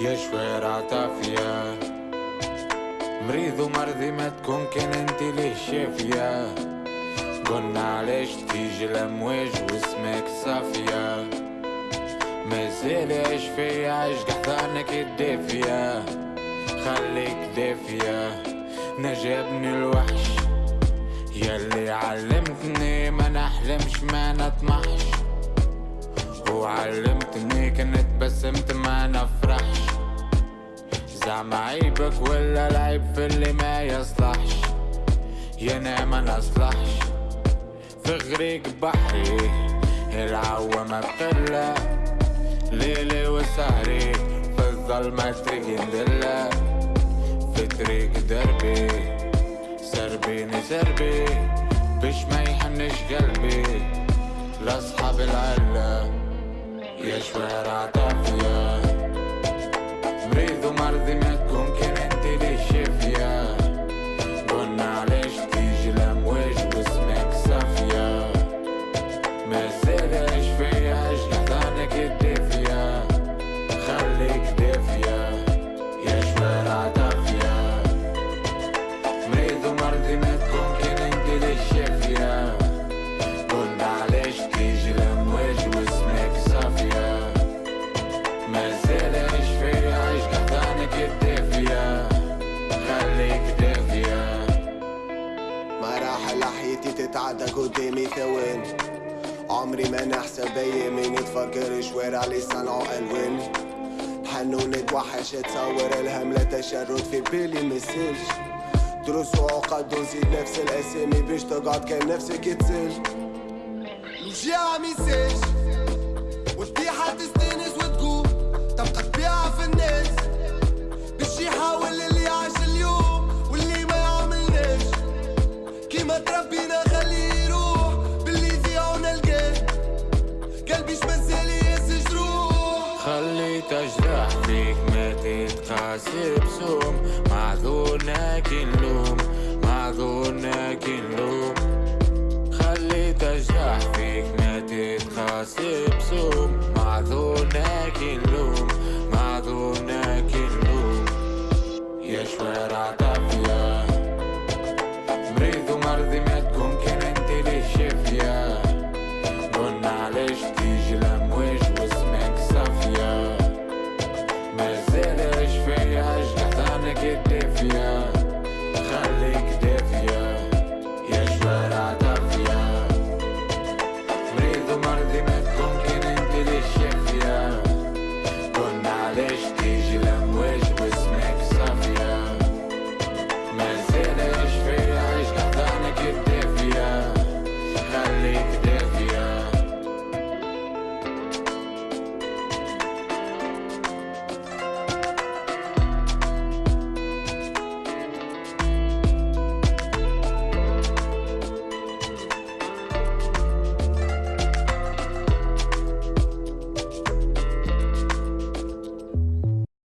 يا شوارع طافية مريض ومرضي ما تكون كان انت ليه شافية قلنا علاش تيجي الامواج واسمك صافية مازال عيش فيا عيش قحطانك الدافية خليك دافية نجابني الوحش يلي علمتني ما نحلمش ما نطمحش وعلمتني كنت بسمت ما نفرحش زعما عيبك ولا العيب في اللي ما يصلحش. يا ما نصلحش. في غريق بحري العوامة بقلة ليلي وسهري في الظلمة طريق ندلة في طريق دربي سربيني سربي. بش ما يحنش قلبي. لأصحاب العلة يا شوارع مراحل حياتي تتعدى قدامي ثواني عمري ما نحسب ايامي نتفكر شوارع اللي صنعوا ألوان. حنون نتوحش اتصور الهم لا تشرد في بالي مسلش دروس وعقد ونزيد نفس الأسامي باش تقعد كان نفسك تسل الوجيعة ميساج خليت اجرح فيك ما تتقاسي بسوم معذورنا كي نلوم معذورنا كي نلوم. خليت اجرح فيك ما تتقاسي بسوم